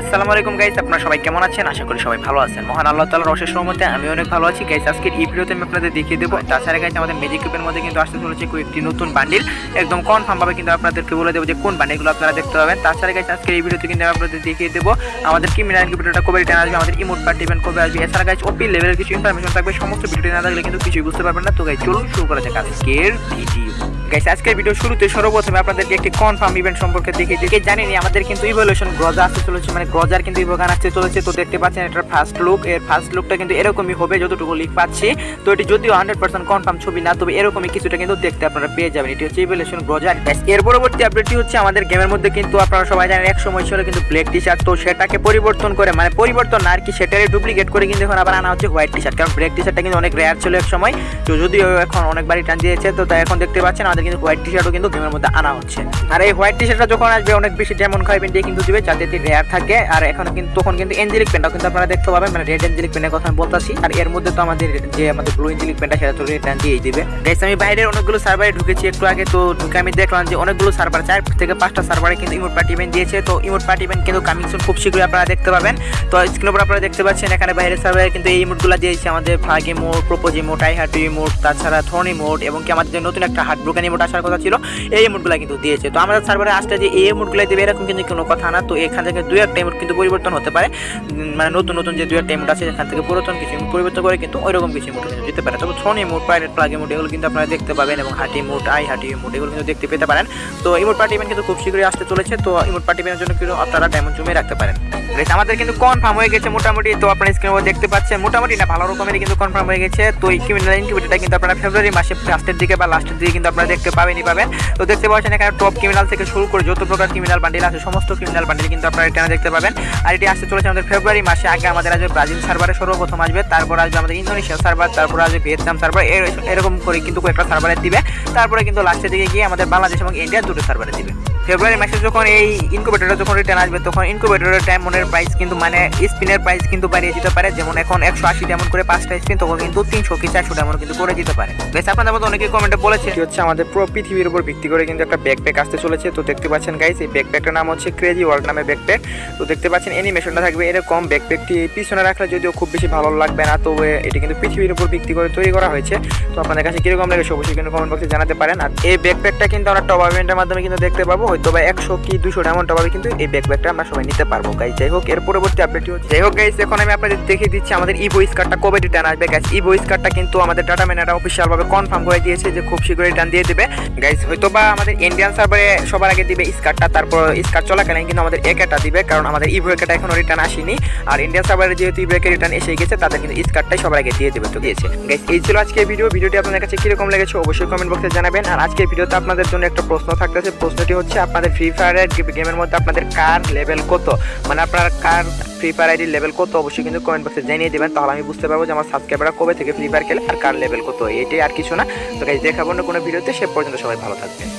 আসসালামু আলাইকুম গাইস আপনারা সবাই কেমন আছেন? আশা করি সবাই ভালো আছেন। মহান আল্লাহ তাআলার অশেষ রহমতে আমি অনেক ভালো আছি। গাইস আজকের এই ভিডিওতে আমি আপনাদের দেখিয়ে দেবো। তাছাড়া গাইস আমাদের ম্যাজিক কিউবের মধ্যে কিন্তু আসতে চলেছে কয়েকটি নতুন বান্ডিল একদম কনফার্ম ভাবে কিন্তু আপনাদেরকে বলে দেবো যে কোন বান্ডিলগুলো আপনারা দেখতে পাবেন। তাছাড়া গাইস আজকের এই ভিডিওতে কিন্তু আমি আপনাদের দেখিয়ে দেবো আমাদের কি মিনার ইনকিউবেটরটা কবে রিটার্ন আসবে, আমাদের ইমোট পার্টি ইভেন্ট কবে আসবে। এছাড়া গাইস ওপি লেভেলের কিছু ইনফরমেশন থাকবে। সমস্ত ভিডিওটি না থাকলে কিন্তু কিছুই বুঝতে পারবেন না। তো গাইস চলুন শুরু করা যাক আজকের ভিডিও গাইস আজকের ভিডিও শুরুতে সর্বপ্রথমে আপনাদেরকে একটি কনফার্ম ইভেন্ট সম্পর্কে দেখিয়ে দিই। জানেনি আমাদের কিন্তু ইভলিউশন গ্রজা আসতে চলেছে মানে গ্রজার কিন্তু ইভোগান আসতে চলেছে। তো দেখতে পাচ্ছেন এটার ফার্স্ট লুক এর ফার্স্ট লুকটা কিন্তু এরকমই হবে যতটুকু লিক পাচ্ছি। তো এটি যদিও হান্ড্রেড পার্সেন্ট কনফার্ম ছবি না তবে এরকমই কিছুটা কিন্তু দেখতে আপনারা পেয়ে যাবেন। এটি হচ্ছে ইভলিউশন গ্রজার Guys, এর পরবর্তী আপডেটটি হচ্ছে আমাদের গেমের মধ্যে কিন্তু আপনারা সবাই জানেন এক সময় ছিল কিন্তু ব্ল্যাক টি শার্ট তো সেটাকে পরিবর্তন করে মানে পরিবর্তন আর কি সেটারই ডুপ্লিকেট করে কিন্তু এখন আবার আনা হচ্ছে হোয়াইট টি শার্ট কারণ ব্ল্যাক টি শার্টটা কিন্তু অনেক রেয়ার ছিল এক সময়। তো যদিও এখন অনেকবারই টান দিয়েছে তো তাই এখন দেখতে পাচ্ছেন আমাদের কিন্তু হোয়াইট টি শার্টও কিন্তু গেমের মধ্যে আনা হচ্ছে। আর এই হোয়াইট টি শার্টটা যখন আসবে, অনেক বেশি যেমন খাইবেন দিয়ে কিন্তু দিবে, যাতে রেয়ার থাকে। আর এখন কিন্তু, তখন কিন্তু এঞ্জেলিক পেনটাও কিন্তু আপনারা দেখতে পাবেন মানে রেড এঞ্জেলিক পেনের কথা আমি বলতাছি। আর এর মধ্যে তো আমাদের যে আমাদের ব্লু এঞ্জেলিক পেনটা সেটা তো রিটার্ন দিয়েই দিবে। গাইস আমি বাইরের অনেকগুলো সার্ভারে ঢুকেছি একটু আগে, তো ঢুকে আমি দেখলাম যে অনেকগুলো সার্ভার চার থেকে পাঁচটা সার্ভারে কিন্তু ইমোট পার্টি ইভেন্ট দিয়েছে। তো ইমোট পার্টি ইভেন্ট কিন্তু কামিং সুন খুব শীঘ্রই আপনারা দেখতে পাবেন। তো স্ক্রিনের উপর আপনারা দেখতে পাচ্ছেন, এখানে বাইরের সার্ভারে কিন্তু এই ইমোটগুলো দিয়েছে আমাদের flag emote propose emote I heart emote তাছাড়া থর্ন ইমোট এবং কি আমাদের নতুন একটা হার্ট ব্রোকেন ইমোট আসার কথা ছিল। এই ইমোটগুলো কিন্তু দিয়েছে। তো আমাদের সার্ভারে আসতে যে এই ইমোটগুলো দেবে এরকম কিন্তু কোনো কথা না। তো এখান থেকে দুই একটা ইমোট কিন্তু পরিবর্তন হতে পারে। মানে নতুন নতুন যে দুই একটা ইমোট আছে এখান থেকে পুরাতন কিছু ইমোট পরিবর্তন করে কিন্তু ওইরকম কিছু ইমোট কিন্তু দিতে পারে। তবে throne emote pirate flag emote এগুলো কিন্তু আপনারা দেখতে পাবেন এবং heart emote I heart emote এগুলো কিন্তু দেখতে পেতে পারেন। তো ইমোট পার্টি ইভেন্ট কিন্তু খুব শীঘ্রই আসতে চলেছে। তো ইমোট পার্টি ইভেন্টের জন্য কিন্তু আপনারা ডায়মন্ড জমিয়ে রাখতে পারেন। Guys, আমাদের কিন্তু কনফার্ম হয়ে গেছে মোটামুটি। তো আপনারা স্ক্রিনে দেখতে পাচ্ছেন মোটামুটি না ভালো রকমেরই কিন্তু কনফার্ম হয়ে গেছে। তো এই ক্রিমিনাল ইনকিউবেটরটা কিন্তু আপনারা ফেব্রুয়ারি মাসে ফার্স্টের দিকে বা লাস্টের দিকে কিন্তু আপনারা দেখতে পাবেনই পাবেন। তো দেখতে পাচ্ছেন এখানে টপ ক্রিমিনাল থেকে শুরু করে যত প্রকার ক্রিমিনাল বান্ডিল আছে, সমস্ত ক্রিমিনাল বান্ডিল কিন্তু আপনারা এখানে দেখতে পাবেন। আর এটি আসতে চলেছে আমাদের ফেব্রুয়ারি মাসে। আগে আমাদের আসবে ব্রাজিল সার্ভারে সর্বপ্রথম আসবে, তারপর আসবে আমাদের ইন্দোনেশিয়া সার্ভার তারপর আসবে ভিয়েতনাম সার্ভার এরকম করে কিন্তু কয়েকটা সার্ভারে দিবে। তারপরে কিন্তু লাস্টের দিকে গিয়ে আমাদের বাংলাদেশ এবং ইন্ডিয়া দুটো সার্ভারে দিবে। ফেব্রুয়ারি মাসে যখন এই ইনকুবেটরটা যখন রিটার্ন আসবে, তখন ইনকুবেটরের ডায়মন্ডের প্রাইস কিন্তু মানে স্পিনের প্রাইস কিন্তু বাড়িয়ে দিতে পারে। যেমন এখন একশো আশি ডায়মন্ড করে পাঁচটা স্পিন তখন কিন্তু তিনশো কি চারশো ডায়মন্ড কিন্তু করে দিতে পারে। বেশ আপনাদের মধ্যে অনেকে কমেন্টে বলেছে হচ্ছে? আমাদের পুরো পৃথিবীর উপর ভিত্তি করে কিন্তু একটা ব্যাকপ্যাক আসতে চলেছে। তো দেখতে পাচ্ছেন গাইস এই ব্যাকপ্যাকটার নাম হচ্ছে ক্রেজি ওয়ার্ল্ড নামে ব্যাকপ্যাক তো দেখতে পাচ্ছেন অ্যানিমেশনটা থাকবে এরকম। ব্যাকপ্যাকটি পিছনে রাখলে যদিও খুব বেশি ভালো লাগবে না তো এটি কিন্তু পৃথিবীর উপর ভিত্তি করে তৈরি করা হয়েছে। তো আপনাদের কাছে কীরকম লেগেছে অবশ্যই কিন্তু কমেন্ট বক্সে জানাতে পারেন। আর এই ব্যাকপ্যাকটা কিন্তু আমরা টপ মাধ্যমে কিন্তু দেখতে পাবো। হয়তো বা একশো কি দুশো ডায়মন্ড টপাবে কিন্তু এই ব্যাকপ্যাকটা আমরা সবাই নিতে পারব গাইজ যাই হোক, এর পরবর্তী আপডেটটি হচ্ছে যাই হোক গাইজ এখন আমি আপনাদের দেখিয়ে দিচ্ছি আমাদের ই ভয়েস কার্ডটা কবে রিটার্ন আসবে গাইজ ই ভয়েস কার্ডটা কিন্তু আমাদের ডাটা ম্যানেরা অফিসিয়াল ভাবে কনফার্ম করে দিয়েছে যে খুব শীঘ্রই রিটার্ন দিয়ে দেবে। গাইজ হয়তো বা আমাদের ইন্ডিয়ান সার্ভারে সবার আগে দিবে স্কার্টটা তারপর স্কার্ট চলাকালীন কিন্তু আমাদের একাটা দিবে, কারণ আমাদের ই ভয়েকাটা এখনও রিটার্ন আসেনি। আর ইন্ডিয়ান সার্ভারে যেহেতু ই ভয়েকের রিটার্ন এসে গেছে, তাদের কিন্তু স্কার্টটাই সবার আগে দিয়ে দেবে, তো দিয়েছে গাইজ এই ছিল আজকে ভিডিও ভিডিওটি আপনাদের কাছে কীরকম লেগেছে অবশ্যই কমেন্ট বক্সে জানাবেন। আর আজকের ভিডিওতে আপনাদের জন্য একটা প্রশ্ন থাকতেছে। প্রশ্নটি হচ্ছে আপনাদের ফ্রি ফায়ারের গেমের মধ্যে আপনাদের কার লেভেল কত? মানে আপনার কার ফ্রি ফায়ার আইডির লেভেল কত? অবশ্যই কিন্তু কমেন্ট বক্সে জানিয়ে দেবেন। তাহলে আমি বুঝতে পারব যে আমার সাবস্ক্রাইবাররা কবে থেকে ফ্রি ফায়ার খেলে আর কার লেভেল কত। এটাই আর কিছু না। তো দেখাবো না কোনো ভিডিওতে। সে পর্যন্ত সবাই ভালো থাকবেন।